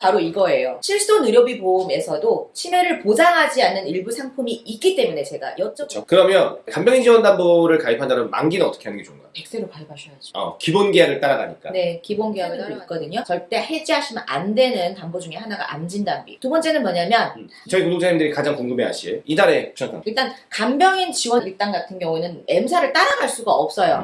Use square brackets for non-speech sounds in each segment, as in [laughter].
바로 이거예요. 실손 의료비 보험에서도 치매를 보장하지 않는 일부 상품이 있기 때문에 제가 여쭤 그렇죠. 그러면 간병인 지원 담보를 가입한다면 만기는 어떻게 하는 게 좋은가요? 백세로 가입하셔야죠. 어, 기본 계약을 따라가니까. 네, 기본 계약도 있거든요. 절대 해지하시면 안 되는 담보 중에 하나가 암진단비. 두 번째는 뭐냐면 음. 저희 구독자님들이 가장 궁금해하실 이달의 추천담. 일단 간병인 지원 일당 같은 경우에는 M사를 따라갈 수가 없어요.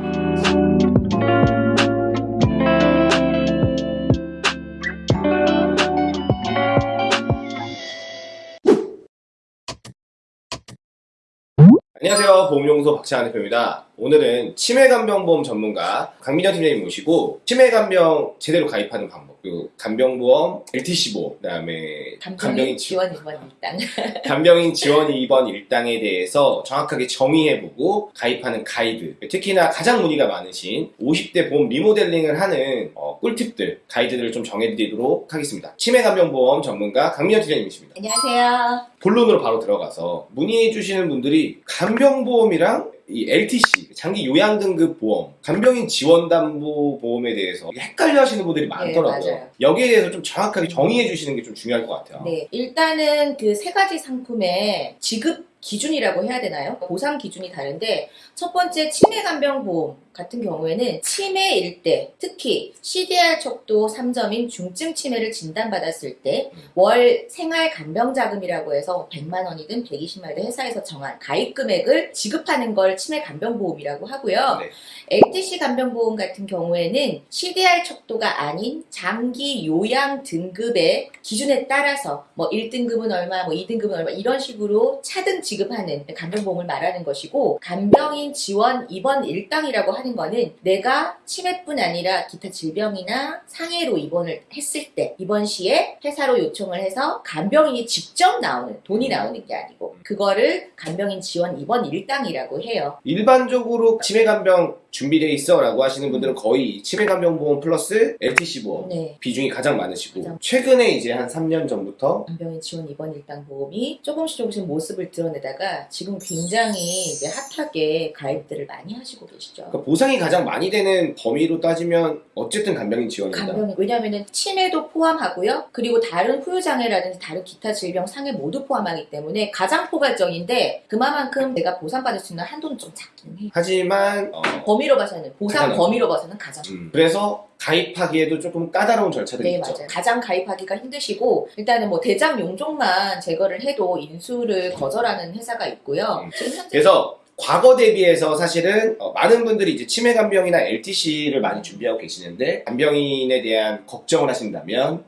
안녕하세요. 보험용소 박찬환 대표입니다. 오늘은 치매간병보험 전문가 강민현 팀장님 모시고 치매간병 제대로 가입하는 방법 그리고 간병보험, LTC 보험, 그다음에 간병인 지원, 지원 일번 일당. [laughs] 간병인 지원 2번 일당에 대해서 정확하게 정의해보고 가입하는 가이드 특히나 가장 문의가 많으신 50대 보험 리모델링을 하는 어, 꿀팁들 가이드들을 좀 정해드리도록 하겠습니다. 치매간병보험 전문가 강민현 팀장님이십니다. 안녕하세요. 본론으로 바로 들어가서 문의해 주시는 분들이 간병보험이랑 이 LTC 장기 요양 등급 보험, 간병인 지원담보 보험에 대해서 헷갈려 하시는 분들이 많더라고요. 네. 여기에 대해서 좀 정확하게 정의해 주시는 게 좀 중요할 것 같아요. 네, 일단은 그 세 가지 상품의 지급 기준이라고 해야 되나요? 보상 기준이 다른데 첫 번째 치매 간병 보험 같은 경우에는 치매일 때 특히 CDR 척도 3점인 중증 치매를 진단받았을 때 월 생활 간병 자금이라고 해서 100만 원이든 120만 원이든 회사에서 정한 가입 금액을 지급하는 걸 치매 간병 보험이라고 하고요. 네. LTC 간병보험 같은 경우에는 CDR 척도가 아닌 장기 요양 등급의 기준에 따라서 뭐 1등급은 얼마, 뭐 2등급은 얼마 이런 식으로 차등 지급하는 간병보험을 말하는 것이고 간병인 지원 입원 일당이라고 하는 거는 내가 치매뿐 아니라 기타 질병이나 상해로 입원을 했을 때 입원 시에 회사로 요청을 해서 간병인이 직접 나오는 돈이 나오는 게 아니고 그거를 간병인 지원 입원 일당이라고 해요. 일반적으로 치매 간병 준비되어 있어 라고 하시는 분들은 거의 치매간병보험 플러스 LTC 보험 네. 비중이 가장 많으시고 가장. 최근에 이제 한 3년 전부터 간병인 지원 입원 일당 보험이 조금씩 조금씩 모습을 드러내다가 지금 굉장히 이제 핫하게 가입들을 많이 하시고 계시죠. 그러니까 보상이 가장 많이 되는 범위로 따지면 어쨌든 간병인 지원입니다. 간병인 왜냐하면 치매도 포함하고요. 그리고 다른 후유장애라든지 다른 기타 질병 상해 모두 포함하기 때문에 가장 포괄적인데 그만큼 내가 보상받을 수 있는 한도는 좀 작긴 해요. 하지만 어, 범위 로 봐서는 보상 가장 범위로 봐서는 가장 음, 그래서 가입하기에도 조금 까다로운 절차들이 네, 있죠. 맞아요. 가장 가입하기가 힘드시고, 일단은 뭐 대장 용종만 제거를 해도 인수를 거절하는 회사가 있고요. 음. 그래서 과거 대비해서 사실은 어, 많은 분들이 이제 치매 간병이나 LTC를 많이 준비하고 계시는데 간병인에 대한 걱정을 하신다면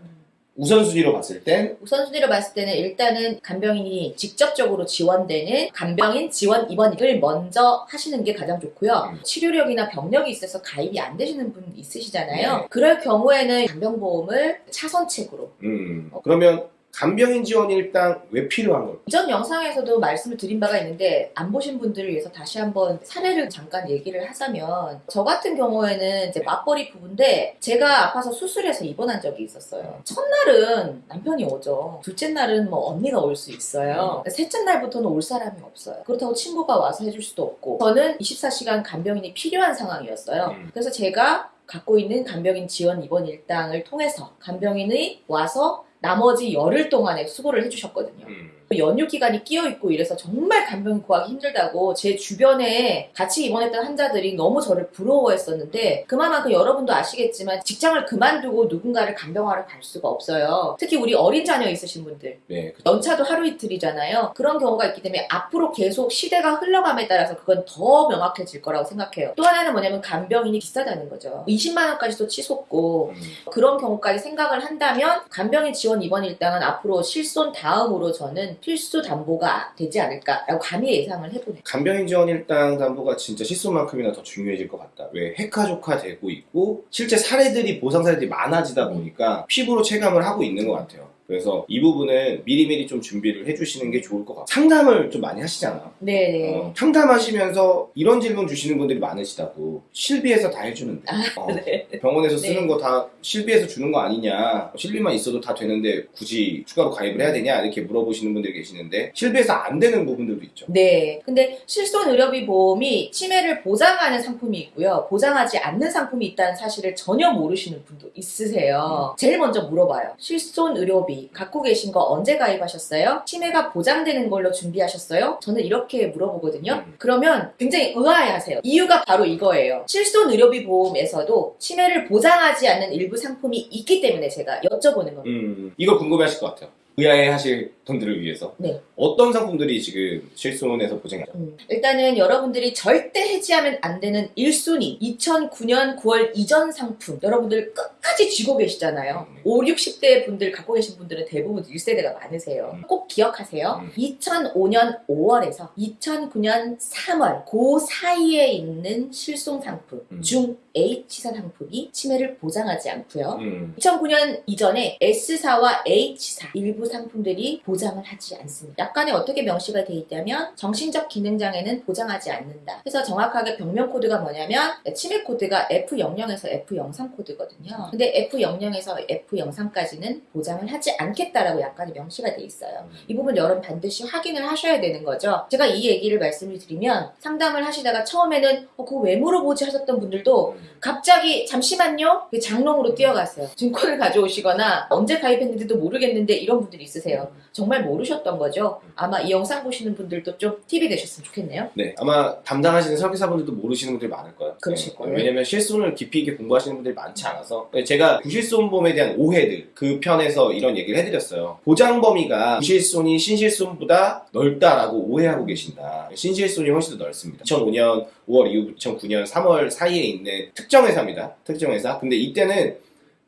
우선순위로 봤을 땐 우선순위로 봤을 때는 일단은 간병인이 직접적으로 지원되는 간병인 지원 입원을 먼저 하시는 게 가장 좋고요. 음. 치료력이나 병력이 있어서 가입이 안 되시는 분 있으시잖아요. 네. 그럴 경우에는 간병보험을 차선책으로 음, 그러면 간병인 지원 일당 왜 필요한 걸까? 이전 영상에서도 말씀을 드린 바가 있는데 안 보신 분들을 위해서 다시 한번 사례를 잠깐 얘기를 하자면 저 같은 경우에는 이제 맞벌이 부부인데 제가 아파서 수술해서 입원한 적이 있었어요. 첫날은 남편이 오죠. 둘째 날은 뭐 언니가 올 수 있어요. 셋째 날부터는 올 사람이 없어요. 그렇다고 친구가 와서 해줄 수도 없고 저는 24시간 간병인이 필요한 상황이었어요. 음. 그래서 제가 갖고 있는 간병인 지원 입원 일당을 통해서 간병인이 와서 나머지 열흘 동안에 수고를 해주셨거든요. 음, 연휴 기간이 끼어 있고 이래서 정말 간병 구하기 힘들다고 제 주변에 같이 입원했던 환자들이 너무 저를 부러워했었는데 그만큼 여러분도 아시겠지만 직장을 그만두고 누군가를 간병하러 갈 수가 없어요. 특히 우리 어린 자녀 있으신 분들 네, 그- 연차도 하루 이틀이잖아요. 그런 경우가 있기 때문에 앞으로 계속 시대가 흘러감에 따라서 그건 더 명확해질 거라고 생각해요. 또 하나는 뭐냐면 간병인이 비싸다는 거죠. 20만 원까지도 치솟고 음, 그런 경우까지 생각을 한다면 간병인 지원 입원 일당은 앞으로 실손 다음으로 저는 필수 담보가 되지 않을까라고 감히 예상을 해보네요. 간병인 지원 일당 담보가 진짜 실손만큼이나 더 중요해질 것 같다. 왜 핵가족화 되고 있고 실제 사례들이 보상 사례들이 많아지다 보니까 피부로 체감을 하고 있는 것 같아요. 그래서 이 부분은 미리미리 좀 준비를 해주시는 게 좋을 것 같아요. 상담을 좀 많이 하시잖아. 네네. 어, 상담하시면서 이런 질문 주시는 분들이 많으시다고 실비에서 다 해주는데 어, [laughs] 네. 병원에서 쓰는 네. 거다 실비에서 주는 거 아니냐 실비만 있어도 다 되는데 굳이 추가로 가입을 해야 되냐 이렇게 물어보시는 분들이 계시는데 실비에서 안 되는 부분들도 있죠 네. 근데 실손 의료비 보험이 치매를 보장하는 상품이 있고요. 보장하지 않는 상품이 있다는 사실을 전혀 모르시는 분도 있으세요. 제일 먼저 물어봐요. 실손 의료비 갖고 계신 거 언제 가입하셨어요? 치매가 보장되는 걸로 준비하셨어요? 저는 이렇게 물어보거든요. 음. 그러면 굉장히 의아해하세요. 이유가 바로 이거예요. 실손 의료비 보험에서도 치매를 보장하지 않는 일부 상품이 있기 때문에 제가 여쭤보는 겁니다. 음, 이거 궁금해하실 것 같아요 의아해 하실 분들을 위해서 네. 어떤 상품들이 지금 실손에서 보장해요? 음, 일단은 여러분들이 절대 해지하면 안 되는 1순위 2009년 9월 이전 상품 여러분들 끝 까지 쥐고 계시잖아요 음. 5, 60대 분들 갖고 계신 분들은 대부분 1세대가 많으세요 음. 꼭 기억하세요 음. 2005년 5월에서 2009년 3월 그 사이에 있는 실손 상품 음. 중 H사 상품이 치매를 보장하지 않고요 음, 2009년 이전에 S사와 H사 일부 상품들이 보장을 하지 않습니다. 약관에 어떻게 명시가 돼 있다면 정신적 기능장애는 보장하지 않는다. 그래서 정확하게 병명 코드가 뭐냐면 치매 코드가 F00에서 F03 코드거든요. 근데 F00에서 F03까지는 보장을 하지 않겠다라고 약관에 명시가 돼 있어요. 이 부분 여러분 반드시 확인을 하셔야 되는 거죠. 제가 이 얘기를 말씀을 드리면 상담을 하시다가 처음에는 어, 그거 왜 물어보지 하셨던 분들도 갑자기 잠시만요. 장롱으로 뛰어갔어요. 증권을 가져오시거나 언제 가입했는지도 모르겠는데 이런 분들이 있으세요. 정말 모르셨던 거죠. 아마 이 영상 보시는 분들도 좀 팁이 되셨으면 좋겠네요. 네, 아마 담당하시는 설계사분들도 모르시는 분들이 많을 거예요. 그러실 네, 거예요. 왜냐면 실손을 깊이 있게 공부하시는 분들이 많지 않아서 제가 구실손보험에 대한 오해들 그 편에서 이런 얘기를 해드렸어요. 보장 범위가 구실손이 신실손보다 넓다라고 오해하고 계신다. 신실손이 훨씬 더 넓습니다. 2005년 5월 이후 2009년 3월 사이에 있는 특정 회사입니다. 특정 회사. 근데 이때는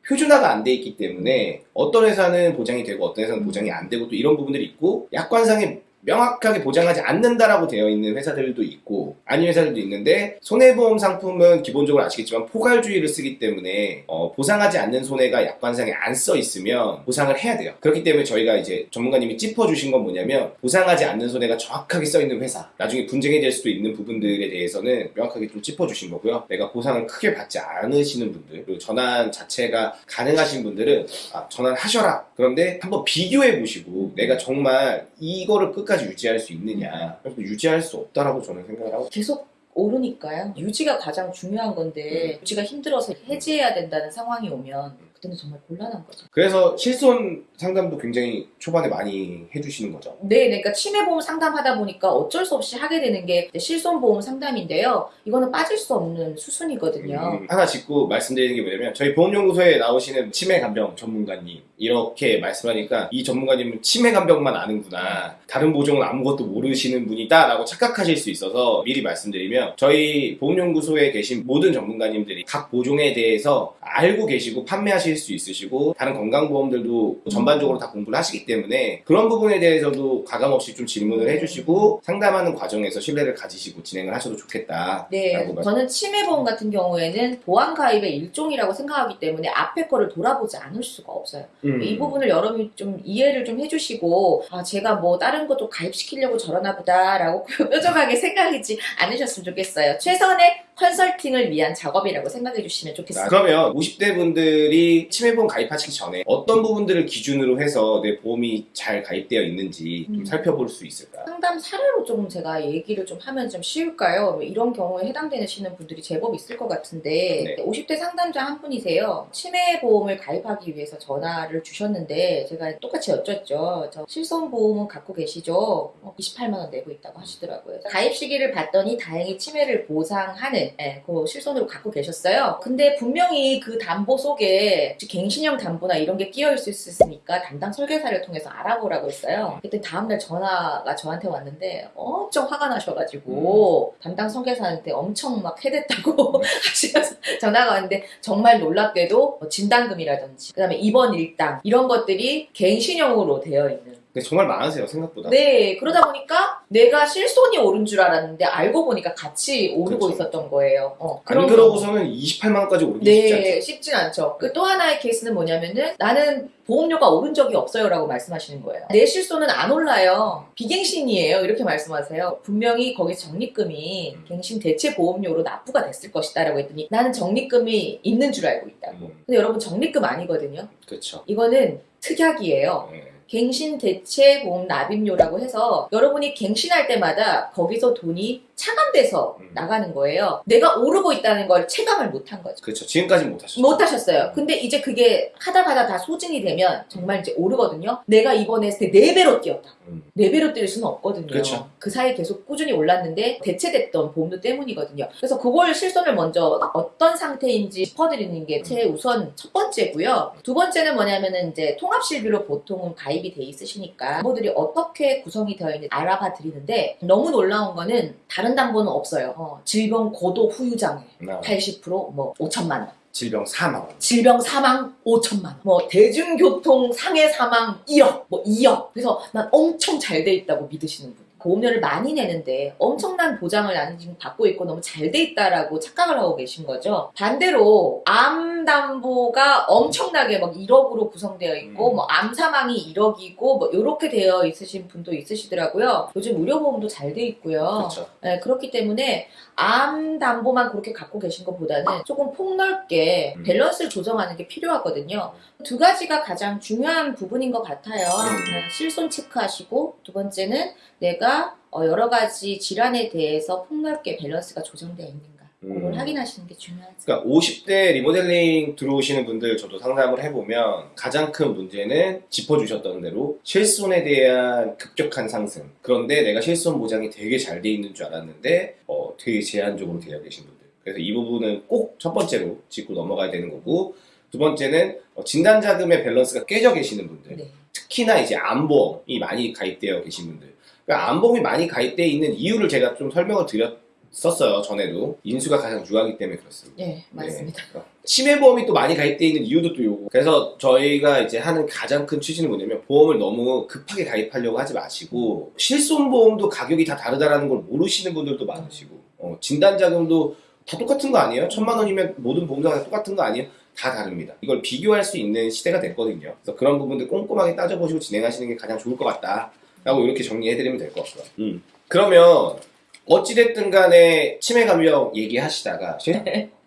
표준화가 안 돼 있기 때문에 어떤 회사는 보장이 되고 어떤 회사는 보장이 안 되고 또 이런 부분들이 있고 약관상에 명확하게 보장하지 않는다라고 되어 있는 회사들도 있고 아닌 회사들도 있는데 손해보험 상품은 기본적으로 아시겠지만 포괄주의를 쓰기 때문에 어, 보상하지 않는 손해가 약관상에 안 써 있으면 보상을 해야 돼요. 그렇기 때문에 저희가 이제 전문가님이 짚어주신 건 뭐냐면 보상하지 않는 손해가 정확하게 써 있는 회사 나중에 분쟁이 될 수도 있는 부분들에 대해서는 명확하게 좀 짚어주신 거고요. 내가 보상을 크게 받지 않으시는 분들 그리고 전환 자체가 가능하신 분들은 아, 전환하셔라. 그런데 한번 비교해 보시고 내가 정말 이거를 끝까지 유지할 수 있느냐. 유지할 수 없다라고 저는 생각을 하고 계속 오르니까요 유지가 가장 중요한 건데 유지가 힘들어서 해지해야 된다는 상황이 오면 그때는 정말 곤란한 거죠 그래서 실손 상담도 굉장히 초반에 많이 해주시는 거죠. 네, 그러니까 치매보험 상담하다 보니까 어쩔 수 없이 하게 되는 게 실손보험 상담인데요. 이거는 빠질 수 없는 수순이거든요. 음, 하나 짚고 말씀드리는 게 뭐냐면 저희 보험연구소에 나오시는 치매 간병 전문가님 이렇게 말씀하니까 이 전문가님은 치매 간병만 아는구나 다른 보종은 아무것도 모르시는 분이다 라고 착각하실 수 있어서 미리 말씀드리면 저희 보험연구소에 계신 모든 전문가님들이 각 보종에 대해서 알고 계시고 판매하실 수 있으시고 다른 건강보험들도 전반적으로 다 공부를 하시기 때문에 그런 부분에 대해서도 가감없이 좀 질문을 해주시고 상담하는 과정에서 신뢰를 가지시고 진행을 하셔도 좋겠다 네, 말씀 저는 치매보험 같은 경우에는 보안 가입의 일종이라고 생각하기 때문에 앞에 거를 돌아보지 않을 수가 없어요. 음. 이 부분을 여러분이 좀 이해를 좀 해주시고 아 제가 뭐 다른 것도 가입시키려고 저러나 보다라고 [laughs] 뾰족하게 생각하지 않으셨으면 좋겠어요. 최선의 컨설팅을 위한 작업이라고 생각해 주시면 아, 좋겠습니다. 그러면 50대 분들이 치매보험 가입하시기 전에 어떤 부분들을 기준으로 해서 내 보험이 잘 가입되어 있는지 좀 음. 살펴볼 수 있을까요? 상담 사례로 좀 제가 얘기를 좀 하면 좀 쉬울까요? 뭐 이런 경우에 해당되시는 분들이 제법 있을 것 같은데 네. 50대 상담자 한 분이세요. 치매보험을 가입하기 위해서 전화를 주셨는데 제가 똑같이 여쭸죠. 저 실손보험은 갖고 계시죠? 어, 28만 원 내고 있다고 하시더라고요. 가입 시기를 봤더니 다행히 치매를 보상하는 예, 그 실손으로 갖고 계셨어요. 근데 분명히 그 담보 속에 갱신형 담보나 이런 게 끼어 있을 수 있으니까 담당 설계사를 통해서 알아보라고 했어요. 그때 다음날 전화가 저한테 왔는데 엄청 화가 나셔가지고 담당 설계사한테 엄청 막 해댔다고 [laughs] 하시면서 전화가 왔는데 정말 놀랍게도 뭐 진단금이라든지 그 다음에 입원 일당 이런 것들이 갱신형으로 되어 있는 근데 정말 많으세요 생각보다. 네, 그러다 보니까 내가 실손이 오른 줄 알았는데 알고 보니까 같이 오르고 그쵸. 있었던 거예요. 어, 안 그러고서는 28만 원까지 오르기 쉽지 않죠. 네, 쉽진 않죠. 그 또 하나의 케이스는 뭐냐면은 나는 보험료가 오른 적이 없어요 라고 말씀하시는 거예요. 내 실손은 안 올라요. 비갱신이에요. 이렇게 말씀하세요. 분명히 거기 적립금이 갱신 대체 보험료로 납부가 됐을 것이다 라고 했더니 나는 적립금이 있는 줄 알고 있다고. 음. 근데 여러분 적립금 아니거든요. 그렇죠. 이거는 특약이에요. 네. 갱신 대체 보험 납입료라고 해서 여러분이 갱신할 때마다 거기서 돈이 차감돼서 음. 나가는 거예요. 내가 오르고 있다는 걸 체감을 못한 거죠. 그렇죠. 지금까지 못 하셨죠. 못 하셨어요. 근데 이제 그게 하다 가다 다 소진이 되면 정말 이제 오르거든요. 내가 이번에 했을 때 4배로 뛰었다. 음. 4배로 뛸 수는 없거든요. 그렇죠. 그 사이 계속 꾸준히 올랐는데 대체됐던 보험료 때문이거든요. 그래서 그걸 실손을 먼저 어떤 상태인지 짚어드리는 게 최우선 첫 번째고요. 두 번째는 뭐냐면은 이제 통합실비로 보통은 가입 이 돼 있으시니까 담보들이 어떻게 구성이 되어 있는지 알아봐 드리는데 너무 놀라운 거는 다른 담보는 없어요. 어, 질병 고도 후유장애 나 80%뭐 5천만 원. 질병 사망. 질병 사망 5천만 원. 뭐 대중교통 상해 사망 1억, 뭐 2억. 그래서 난 엄청 잘 돼 있다고 믿으시는 분. 보험료를 많이 내는데 엄청난 보장을 나는 지금 받고 있고 너무 잘 돼 있다라고 착각을 하고 계신 거죠. 반대로 암 담보가 엄청나게 막 1억으로 구성되어 있고 음. 뭐암 사망이 1억이고 뭐 이렇게 되어 있으신 분도 있으시더라고요. 요즘 의료보험도 잘 돼 있고요. 그렇죠. 네, 그렇기 때문에 암 담보만 그렇게 갖고 계신 것보다는 조금 폭넓게 음. 밸런스를 조정하는 게 필요하거든요. 두 가지가 가장 중요한 부분인 것 같아요. 음. 네, 실손 체크하시고 두 번째는 내가 어, 여러 가지 질환에 대해서 폭넓게 밸런스가 조정되어 있는가 그걸 음. 확인하시는 게 중요하죠. 그러니까 50대 리모델링 들어오시는 분들 저도 상담을 해보면 가장 큰 문제는 짚어주셨던 대로 실손에 대한 급격한 상승. 그런데 내가 실손 보장이 되게 잘 돼 있는 줄 알았는데 어, 되게 제한적으로 되어 계신 분들. 그래서 이 부분은 꼭 첫 번째로 짚고 넘어가야 되는 거고 두 번째는 어, 진단 자금의 밸런스가 깨져 계시는 분들. 네. 특히나 이제 암보험이 많이 가입되어 계신 분들. 그러니까 암보험이 많이 가입되어 있는 이유를 제가 좀 설명을 드렸었어요, 전에도. 인수가 가장 유하기 때문에 그렇습니다. 네, 맞습니다. 네. 치매보험이 또 많이 가입되어 있는 이유도 또 요거. 그래서 저희가 이제 하는 가장 큰 취지는 뭐냐면 보험을 너무 급하게 가입하려고 하지 마시고 실손보험도 가격이 다 다르다라는 걸 모르시는 분들도 많으시고 어, 진단자금도 다 똑같은 거 아니에요? 천만 원이면 모든 보험사가 다 똑같은 거 아니에요? 다 다릅니다. 이걸 비교할 수 있는 시대가 됐거든요. 그래서 그런 부분들 꼼꼼하게 따져보시고 진행하시는 게 가장 좋을 것 같다. 라고 이렇게 정리해드리면 될 것 같고요. 음. 그러면 어찌됐든 간에 치매 감염 얘기하시다가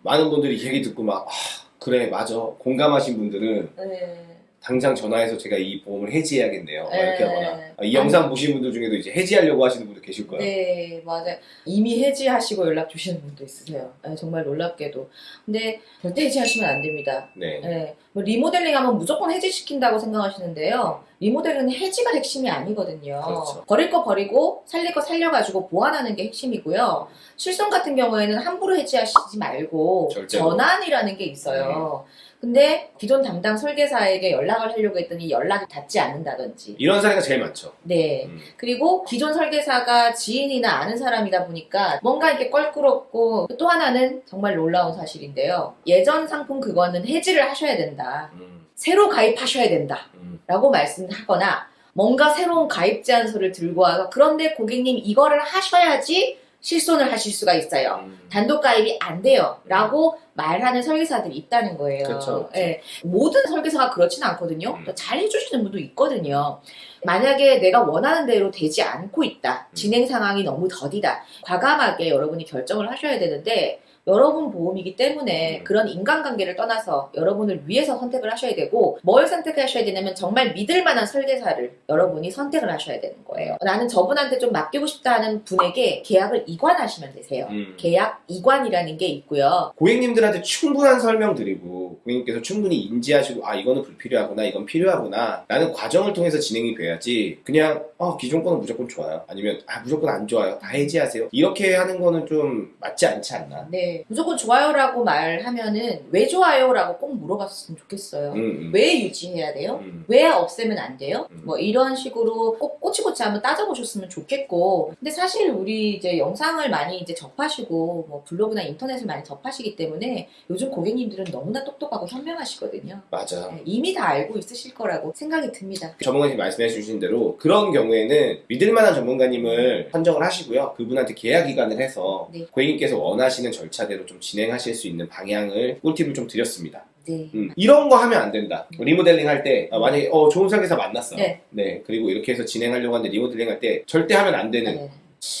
많은 분들이 이 얘기 듣고 막 아, 그래 맞아 공감하신 분들은 네. 당장 전화해서 제가 이 보험을 해지해야겠네요 막 이렇게 네. 하거나 아, 이 영상 보신 분들 중에도 이제 해지하려고 하시는 분들 계실 거예요 네, 맞아요. 이미 해지하시고 연락 주시는 분도 있으세요. 네, 정말 놀랍게도. 근데 절대 해지하시면 안 됩니다. 네. 네, 뭐 리모델링 하면 무조건 해지시킨다고 생각하시는데요. 리모델링은 해지가 핵심이 아니거든요. 그렇죠. 버릴 거 버리고 살릴 거 살려가지고 보완하는 게 핵심이고요. 실손 같은 경우에는 함부로 해지하시지 말고 절대로. 전환이라는 게 있어요. 근데 기존 담당 설계사에게 연락을 하려고 했더니 연락이 닿지 않는다든지. 이런 사례가 제일 많죠 네. 음. 그리고 기존 설계사가 지인이나 아는 사람이다 보니까 뭔가 이렇게 껄끄럽고 또 하나는 정말 놀라운 사실인데요. 예전 상품 그거는 해지를 하셔야 된다. 음, 새로 가입하셔야 된다. 음, 라고 말씀하거나 뭔가 새로운 가입 제안서를 들고 와서 그런데 고객님 이거를 하셔야지 실손을 하실 수가 있어요. 음. 단독 가입이 안 돼요. 라고 말하는 설계사들이 있다는 거예요. 그쵸, 그쵸. 예. 모든 설계사가 그렇지는 않거든요. 음. 잘 해주시는 분도 있거든요. 만약에 내가 원하는 대로 되지 않고 있다. 음. 진행 상황이 너무 더디다. 과감하게 여러분이 결정을 하셔야 되는데 여러분 보험이기 때문에 음. 그런 인간관계를 떠나서 여러분을 위해서 선택을 하셔야 되고 뭘 선택하셔야 되냐면 정말 믿을 만한 설계사를 여러분이 선택을 하셔야 되는 거예요. 나는 저분한테 좀 맡기고 싶다는 분에게 계약을 이관하시면 되세요. 음. 계약 이관이라는 게 있고요. 고객님들한테 충분한 설명 드리고 고객님께서 충분히 인지하시고 아 이거는 불필요하구나 이건 필요하구나 라는 과정을 통해서 진행이 돼야지 그냥 아 기존 거는 무조건 좋아요 아니면 아 무조건 안 좋아요 다 해지하세요 이렇게 하는 거는 좀 맞지 않지 않나 네. 게 무조건 좋아요라고 말하면은 왜 좋아요라고 꼭 물어봤으면 좋겠어요. 음, 음. 왜 유지해야 돼요? 음. 왜 없애면 안 돼요? 음. 뭐 이런 식으로 꼭 꼬치꼬치 한번 따져보셨으면 좋겠고 근데 사실 우리 이제 영상을 많이 이제 접하시고 뭐 블로그나 인터넷을 많이 접하시기 때문에 요즘 고객님들은 너무나 똑똑하고 현명하시거든요. 맞아. 네, 이미 다 알고 있으실 거라고 생각이 듭니다. 전문가님 말씀해 주신 대로 그런 경우에는 믿을 만한 전문가님을 선정을 하시고요. 그분한테 계약 기간을 해서 네. 고객님께서 원하시는 절차 대로 좀 진행하실 수 있는 방향을 꿀팁을 좀 드렸습니다. 네. 음, 이런 거 하면 안 된다. 리모델링 할 때 만약에 어, 좋은 설계사 만났어. 네. 그리고 이렇게 해서 진행하려고 하는데 리모델링 할 때 절대 하면 안 되는 네.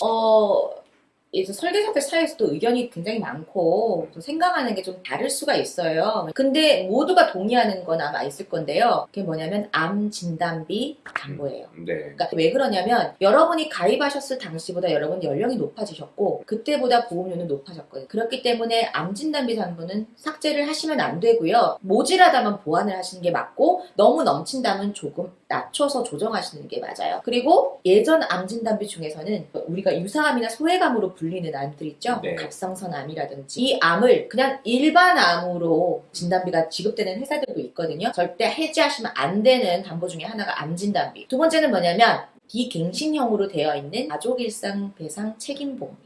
어, 이제 설계사들 사이에서도 의견이 굉장히 많고 또 생각하는 게 좀 다를 수가 있어요. 근데 모두가 동의하는 건 아마 있을 건데요. 그게 뭐냐면 암 진단비 담보예요. 네. 그러니까 왜 그러냐면 여러분이 가입하셨을 당시보다 여러분 연령이 높아지셨고 그때보다 보험료는 높아졌거든요. 그렇기 때문에 암 진단비 담보는 삭제를 하시면 안 되고요. 모자라다면 보완을 하시는 게 맞고 너무 넘친다면 조금 낮춰서 조정하시는 게 맞아요. 그리고 예전 암 진단비 중에서는 우리가 유사암이나 소액암으로 불리는 암들 있죠. 네. 갑상선 암이라든지 이 암을 그냥 일반 암으로 진단비가 지급되는 회사들도 있거든요. 절대 해지하시면 안 되는 담보 중에 하나가 암 진단비. 두 번째는 뭐냐면 비갱신형으로 되어 있는 가족일상 배상 책임보험이에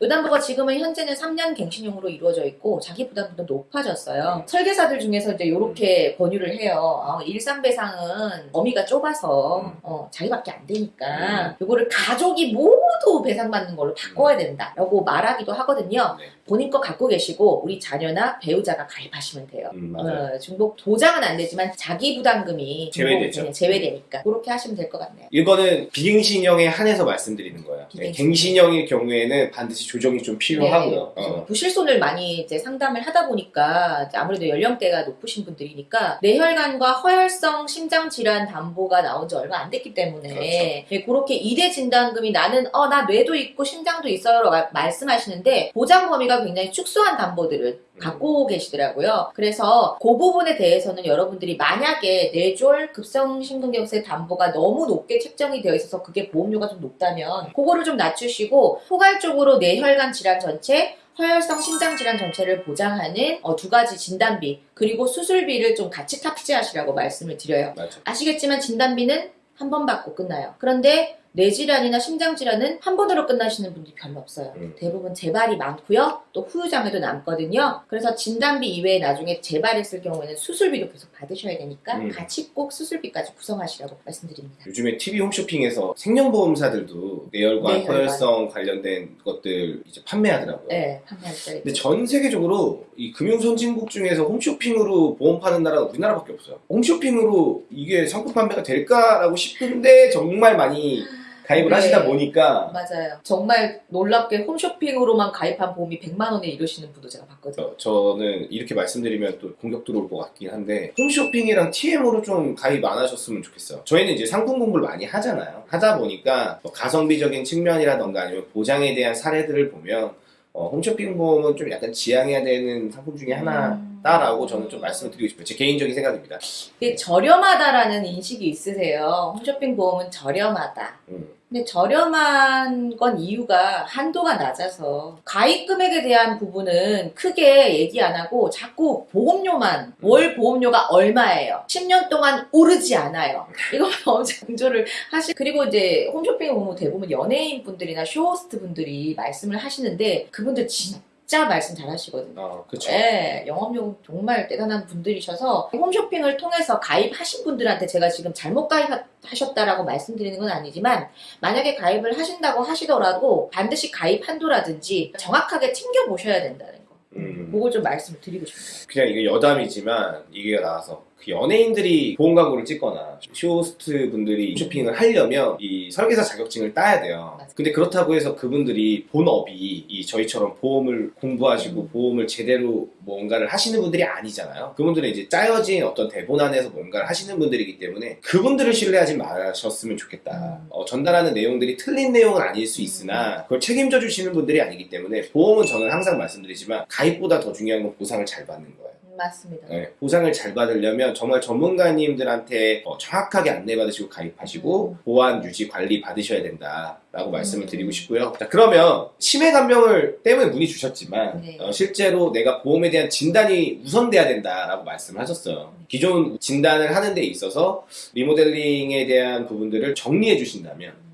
요. 음, 이 담보가 지금은 현재는 3년 갱신형으로 이루어져 있고 자기 부담도 높아졌어요. 설계사들 중에서 이제 이렇게 권유를 해요. 어, 일상 배상은 범위가 좁아서 음. 어, 자기밖에 안 되니까 이거를 가족이 모두 배상받는 걸로 바꿔야 된다라고 말하기도 하거든요. 네. 본인 거 갖고 계시고 우리 자녀나 배우자가 가입하시면 돼요. 음, 맞아요. 어, 중복 도장은 안 되지만 자기 부담금이 제외되죠. 네, 제외되니까 그렇게 하시면 될 것 같네요. 이거는 비갱신형에 한해서 말씀드리는 거예요. 네, 비갱신형. 갱신형의 경우에는 반드시 조정이 좀 필요하고요. 네, 어. 부실손을 많이 이제 상담을 하다 보니까 아무래도 연령대가 높으신 분들이니까 뇌혈관과 허혈성 심장 질환 담보가 나온 지 얼마 안 됐기 때문에 그렇죠. 네, 그렇게 2대 진단금이 나는 어 나 뇌도 있고 심장도 있어요 라 말씀하시는데 보장 범위가 굉장히 축소한 담보들을 음. 갖고 계시더라고요. 그래서 그 부분에 대해서는 여러분들이 만약에 뇌졸 급성심근경색 담보가 너무 높게 책정이 되어 있어서 그게 보험료가 좀 높다면 그거를 좀 낮추시고 포괄적으로 뇌혈관 질환 전체 허혈성 심장 질환 전체를 보장하는 어, 두 가지 진단비 그리고 수술비를 좀 같이 탑재하시라고 말씀을 드려요. 맞아. 아시겠지만 진단비는 한 번 받고 끝나요. 그런데 뇌질환이나 심장질환은 한 번으로 끝나시는 분들이 별로 없어요. 음. 대부분 재발이 많고요. 또 후유장애도 남거든요. 그래서 진단비 이외에 나중에 재발했을 경우에는 수술비도 계속 받으셔야 되니까 음. 같이 꼭 수술비까지 구성하시라고 말씀드립니다. 요즘에 TV 홈쇼핑에서 생명보험사들도 뇌혈관, 뇌혈관. 허혈성 관련된 것들 이제 판매하더라고요. 네, 판매할 때. 근데 전 세계적으로 이 금융 선진국 중에서 홈쇼핑으로 보험 파는 나라가 우리나라밖에 없어요. 홈쇼핑으로 이게 상품 판매가 될까라고 싶은데 정말 많이 가입을 네. 하시다 보니까 맞아요. 정말 놀랍게 홈쇼핑으로만 가입한 보험이 100만 원에 이르시는 분도 제가 봤거든요. 저- 저는 이렇게 말씀드리면 또 공격 들어올 것 같긴 한데 홈쇼핑이랑 TM으로 좀 가입 안 하셨으면 좋겠어요. 저희는 이제 상품 공부를 많이 하잖아요. 하다 보니까 뭐 가성비적인 측면이라던가 아니면 보장에 대한 사례들을 보면 어, 홈쇼핑 보험은 좀 약간 지양해야 되는 상품 중에 하나다라고 저는 좀 말씀을 드리고 싶어요. 제 개인적인 생각입니다. 이게 저렴하다라는 인식이 있으세요. 홈쇼핑 보험은 저렴하다. 음. 근데 저렴한 건 이유가 한도가 낮아서 가입 금액에 대한 부분은 크게 얘기 안 하고 자꾸 보험료만 월 보험료가 얼마예요? 10년 동안 오르지 않아요. 이거만 [laughs] 엄청 강조를 하시. 그리고 이제 홈쇼핑에 보면 대부분 연예인 분들이나 쇼호스트 분들이 말씀을 하시는데 그분들 진짜 말씀 잘 하시거든요. 어, 그렇죠. 네, 영업력 정말 대단한 분들이셔서 홈쇼핑을 통해서 가입하신 분들한테 제가 지금 잘못 가입하셨다라고 말씀드리는 건 아니지만 만약에 가입을 하신다고 하시더라도 반드시 가입 한도라든지 정확하게 챙겨보셔야 된다는 거. 음. 그걸 좀 말씀을 드리고 싶네요. 그냥 이게 여담이지만 이게 나와서 그 연예인들이 보험 광고를 찍거나 쇼호스트 분들이 쇼핑을 하려면 이 설계사 자격증을 따야 돼요. 근데 그렇다고 해서 그분들이 본업이 이 저희처럼 보험을 공부하시고 음. 보험을 제대로 뭔가를 하시는 분들이 아니잖아요. 그분들은 이제 짜여진 어떤 대본 안에서 뭔가를 하시는 분들이기 때문에 그분들을 신뢰하지 마셨으면 좋겠다. 음. 어, 전달하는 내용들이 틀린 내용은 아닐 수 있으나 그걸 책임져 주시는 분들이 아니기 때문에 보험은 저는 항상 말씀드리지만 가입보다 더 중요한 건 보상을 잘 받는 거예요. 맞습니다. 네, 보상을 잘 받으려면 정말 전문가님들한테 어, 정확하게 안내받으시고 가입하시고 음. 보안 유지 관리 받으셔야 된다라고 말씀을 음. 드리고 싶고요. 자 그러면 치매 간병을 때문에 문의 주셨지만 네. 어, 실제로 내가 보험에 대한 진단이 우선돼야 된다라고 말씀을 하셨어요. 네. 기존 진단을 하는 데 있어서 리모델링에 대한 부분들을 정리해 주신다면 아,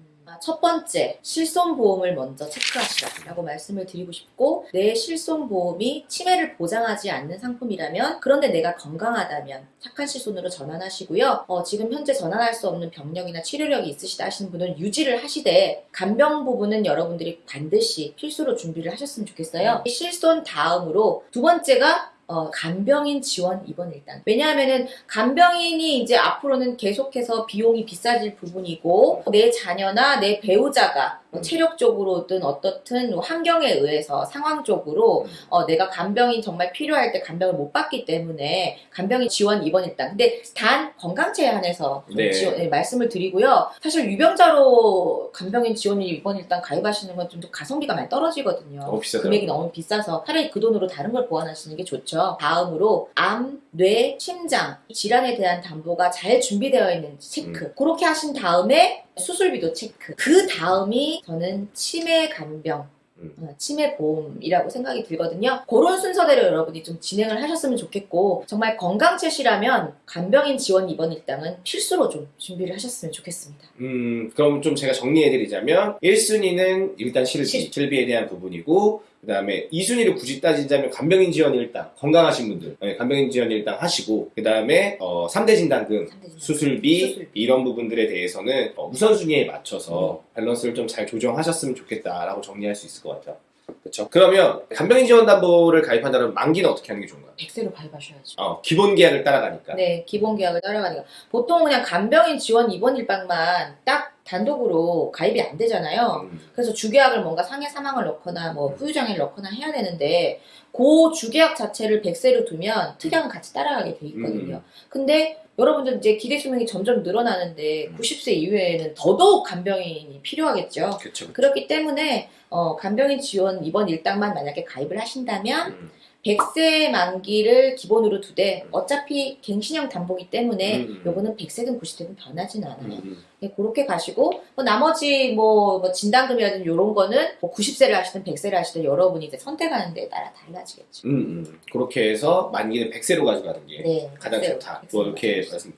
첫 번째, 실손보험을 먼저 체크하시라고 말씀을 드리고 싶고, 내 실손보험이 치매를 보장하지 않는 상품이라면, 그런데 내가 건강하다면 착한 실손으로 전환하시고요. 어, 지금 현재 전환할 수 없는 병력이나 치료력이 있으시다 하시는 분은 유지를 하시되, 간병 부분은 여러분들이 반드시 필수로 준비를 하셨으면 좋겠어요. 이 실손 다음으로 두 번째가 어, 간병인 지원 입원 일단. 왜냐하면은 간병인이 이제 앞으로는 계속해서 비용이 비싸질 부분이고 내 자녀나 내 배우자가 뭐 음. 체력적으로든 어떻든 뭐 환경에 의해서 상황적으로 음. 어, 내가 간병이 정말 필요할 때 간병을 못 받기 때문에 간병인 지원 입원 일단. 근데 단 건강체에 한해서 좀 네. 지원, 네, 말씀을 드리고요. 사실 유병자로 간병인 지원 입원 일단 가입하시는 건좀더 가성비가 많이 떨어지거든요. 너무 비싸더라고요. 금액이 너무 비싸서 차라리 그 돈으로 다른 걸 보완하시는 게 좋죠. 다음으로 암, 뇌, 심장 이 질환에 대한 담보가 잘 준비되어 있는지 체크. 음. 그렇게 하신 다음에 수술비도 체크. 그 다음이 저는 치매 간병. 음. 어, 치매 보험이라고 생각이 들거든요. 그런 순서대로 여러분이 좀 진행을 하셨으면 좋겠고 정말 건강체시라면 간병인 지원 입원 일당은 필수로 좀 준비를 하셨으면 좋겠습니다. 음, 그럼 좀 제가 정리해드리자면 1순위는 일단 실비, 실- 실비에 대한 부분이고 그 다음에 2순위를 굳이 따지자면 간병인 지원 일당 건강하신 분들 네, 간병인 지원 일당 하시고 그 다음에 어, 3대 진단금. 수술비, 수술비. 이런 부분들에 대해서는 어, 우선순위에 맞춰서 밸런스를 좀 잘 조정하셨으면 좋겠다라고 정리할 수 있을 것 같아요. 그렇죠? 그러면 간병인 지원 담보를 가입한다면 만기는 어떻게 하는 게 좋은가요? 백세로 가입하셔야죠. 어, 기본 계약을 따라가니까. 네, 기본 계약을 따라가니까 보통 그냥 간병인 지원 입원 일방만 딱 단독으로 가입이 안 되잖아요. 음, 그래서 주계약을 뭔가 상해 사망을 넣거나 뭐 후유장애를 넣거나 해야 되는데 그 주계약 자체를 백세로 두면 특약은 같이 따라가게 돼 있거든요. 근데 여러분들 이제 기대 수명이 점점 늘어나는데 음. 90세 이후에는 더더욱 간병인이 필요하겠죠. 그렇죠. 그렇기 때문에 어, 간병인 지원 입원 일당만 만약에 가입을 하신다면 음, 100세 만기를 기본으로 두되 어차피 갱신형 담보기 때문에 음, 음. 요거는 100세든 90세든 변하진 않아요. 음, 음. 네, 그렇게 가시고 뭐 나머지 뭐, 뭐 진단금이라든 이런 거는 뭐 90세를 하시든 100세를 하시든 여러분이 이제 선택하는 데에 따라 달라지겠죠. 음, 음. 그렇게 해서 만기는 100세로 가져가는 게 네, 가장 100세로, 좋다. 100세로 뭐 이렇게. 말씀.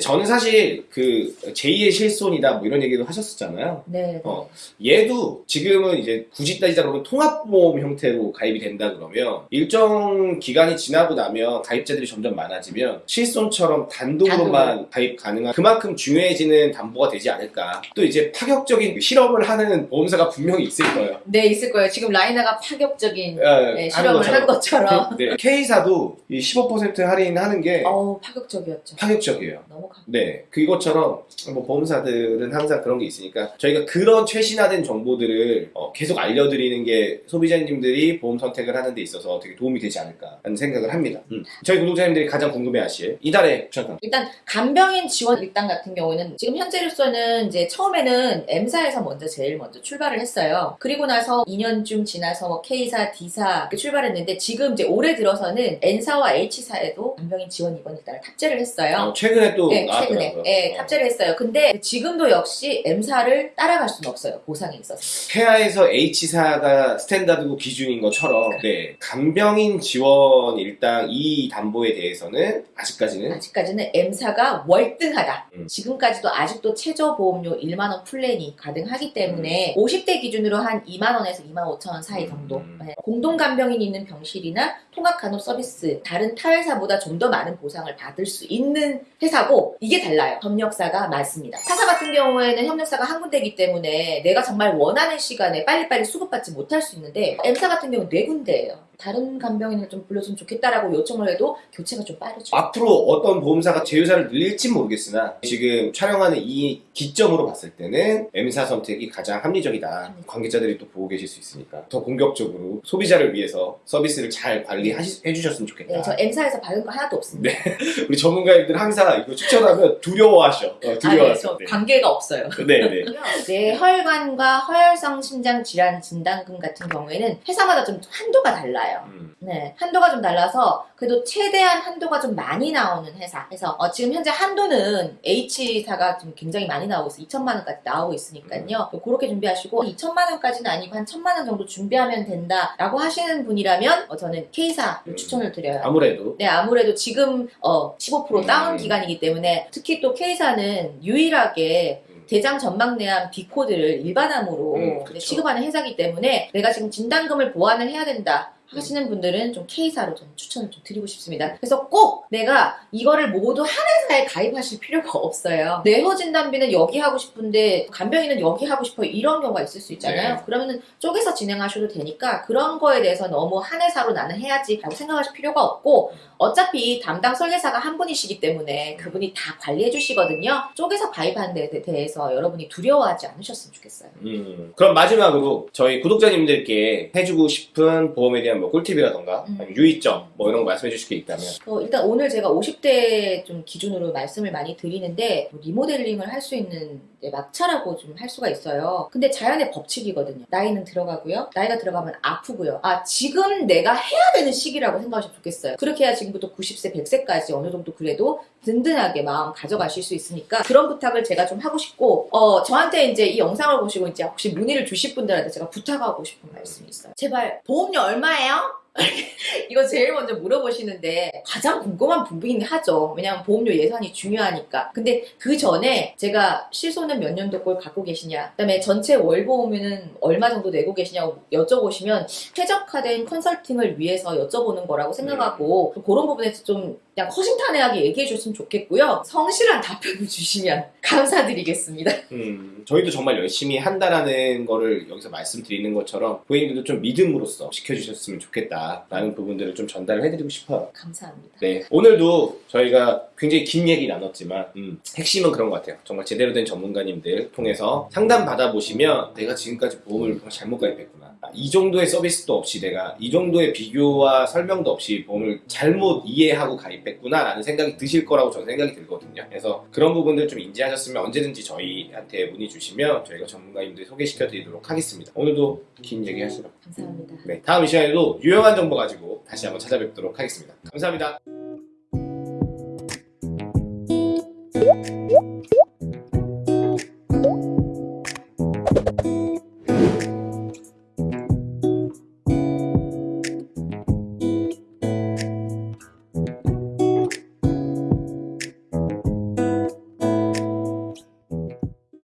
저는 사실 그 제2의 실손이다 뭐 이런 얘기도 하셨었잖아요. 네, 네. 어. 얘도 지금은 이제 굳이 따지자 그러면 통합보험 형태로 가입이 된다 그러면 일정 기간이 지나고 나면 가입자들이 점점 많아지면 실손처럼 단독으로만 가입 가능한 그만큼 중요해지는 담보가 되지 않을까. 또 이제 파격적인 실험을 하는 보험사가 분명히 있을 거예요. 네, 있을 거예요. 지금 라이나가 파격적인 예, 네, 실험을 한 것처럼. 네. K사도 이 15% 할인하는 게 어우, 파격적이었죠. 파격적이에요. 너무 강. 네, 그것처럼 뭐 보험사들은 항상 그런 게 있으니까 저희가 그런 최신화된 정보들을 어, 계속 알려드리는 게 소비자님들이 보험 선택을 하는 데 있어서 되게 도움이 되지 않을까 하는 생각을 합니다. 음. 저희 구독자님들이 가장 궁금해하실 이달의 추천상 일단 간병인 지원 일당 같은 경우에는 지금 현재 로서는 이제 처음에는 M사에서 먼저 제일 먼저 출발을 했어요. 그리고 나서 2년쯤 지나서 뭐 K사, D사 출발했는데 지금 이제 올해 들어서는 N사와 H사에도 간병인 지원 입원 일당을 탑재를 했어요. 어, 최근에 또 네. 최근에 네, 어. 탑재를 했어요. 근데 지금도 역시 M사를 따라갈 수는 없어요. 보상에 있어서. 태아에서 H사가 standard고 기준인 것처럼 네, 간병인 지원 일당 이 담보에 대해서는 아직까지는 아직까지는 M사가 월등하다. 음. 지금까지도 아직도 최저보험료 1만원 플랜이 가능하기 때문에 50대 기준으로 한 2만원에서 2만 5천원 사이 정도. 음. 네. 공동간병인 있는 병실이나 통합간호서비스, 다른 타 회사보다 좀 더 많은 보상을 받을 수 있는 회사고 이게 달라요. 협력사가 맞습니다. 타사 같은 경우에는 협력사가 한 군데이기 때문에 내가 정말 원하는 시간에 빨리빨리 수급받지 못할 수 있는데 M사 같은 경우는 네 군데예요. 다른 간병인을 좀 불러주면 좋겠다라고 요청을 해도 교체가 좀 빠르죠. 앞으로 어떤 보험사가 제휴사를 늘릴지 모르겠으나 지금 촬영하는 이 기점으로 봤을 때는 M사 선택이 가장 합리적이다. 관계자들이 또 보고 계실 수 있으니까 더 공격적으로 소비자를 위해서 서비스를 잘 관리해 주셨으면 좋겠다. 네, 저 M사에서 받은 거 하나도 없습니다. [laughs] 우리 전문가님들 항상 이거 추천하면 두려워하셔. 어, 아, 네, 두려워하셔. 저 관계가 없어요. 네, 네. [laughs] 뇌혈관과 허혈성 심장 질환 진단금 같은 경우에는 회사마다 좀 한도가 달라요. 달라요. 음. 네, 한도가 좀 달라서 그래도 최대한 한도가 좀 많이 나오는 회사. 그래서 어, 지금 현재 한도는 H사가 좀 굉장히 많이 나오고 있어. 2천만 원까지 나오고 있으니까요. 그렇게 준비하시고 2천만 원까지는 아니고 한 1천만 원 정도 준비하면 된다라고 하시는 분이라면 어, 저는 K사를 음. 추천을 드려요. 아무래도 네, 아무래도 지금 어, 15% 다운 음. 기간이기 때문에 특히 또 K사는 유일하게 음. 대장 전망 내암 B코드를 일반암으로 음. 취급하는 회사이기 때문에 내가 지금 진단금을 보완을 해야 된다. 하시는 분들은 좀 K사로 좀 추천을 좀 드리고 싶습니다. 그래서 꼭 내가 이거를 모두 한 회사에 가입하실 필요가 없어요. 뇌호 진단비는 여기 하고 싶은데 간병인은 여기 하고 싶어 이런 경우가 있을 수 있잖아요. 네. 그러면은 쪼개서 진행하셔도 되니까 그런 거에 대해서 너무 한 회사로 나는 해야지 라고 생각하실 필요가 없고 어차피 담당 설계사가 한 분이시기 때문에 그분이 다 관리해 주시거든요. 쪼개서 가입하는 데 대해서 여러분이 두려워하지 않으셨으면 좋겠어요. 음, 그럼 마지막으로 저희 구독자님들께 해주고 싶은 보험에 대한 뭐 꿀팁이라던가 음. 유의점 뭐 이런 거 말씀해 주실 게 있다면 어, 일단 오늘 제가 50대 좀 기준으로 말씀을 많이 드리는데 뭐 리모델링을 할 수 있는 막차라고 좀 할 수가 있어요. 근데 자연의 법칙이거든요. 나이는 들어가고요. 나이가 들어가면 아프고요. 아 지금 내가 해야 되는 시기라고 생각하시면 좋겠어요. 그렇게 해야 지금부터 90세, 100세까지 어느 정도 그래도 든든하게 마음 가져가실 수 있으니까 그런 부탁을 제가 좀 하고 싶고 어 저한테 이제 이 영상을 보시고 이제 혹시 문의를 주실 분들한테 제가 부탁하고 싶은 말씀이 있어요. 제발 보험료 얼마예요? [laughs] 이거 제일 먼저 물어보시는데 가장 궁금한 부분이긴 하죠. 왜냐하면 보험료 예산이 중요하니까. 근데 그 전에 제가 실손은 몇 년도 걸 갖고 계시냐, 그 다음에 전체 월보험료는 얼마 정도 내고 계시냐고 여쭤보시면 최적화된 컨설팅을 위해서 여쭤보는 거라고 생각하고 그런 부분에서 좀 그냥 허심탄회하게 얘기해 주셨으면 좋겠고요. 성실한 답변을 주시면 감사드리겠습니다. 음, 저희도 정말 열심히 한다라는 거를 여기서 말씀드리는 것처럼 고객님들도 좀 믿음으로써 지켜주셨으면 좋겠다라는 부분들을 좀 전달을 해드리고 싶어요. 감사합니다. 네, 오늘도 저희가 굉장히 긴 얘기 나눴지만 음, 핵심은 그런 것 같아요. 정말 제대로 된 전문가님들 통해서 상담 받아보시면 내가 지금까지 보험을 잘못 가입했구나. 아, 이 정도의 서비스도 없이 내가 이 정도의 비교와 설명도 없이 보험을 잘못 이해하고 가입했 됐구나라는 생각이 드실 거라고 저는 생각이 들거든요. 그래서 그런 부분들 좀 인지하셨으면 언제든지 저희한테 문의 주시면 저희가 전문가님들 소개시켜 드리도록 하겠습니다. 오늘도 긴 얘기 하시라고. 네, 감사합니다. 네, 다음 이 시간에도 유용한 정보 가지고 다시 한번 찾아뵙도록 하겠습니다. 감사합니다.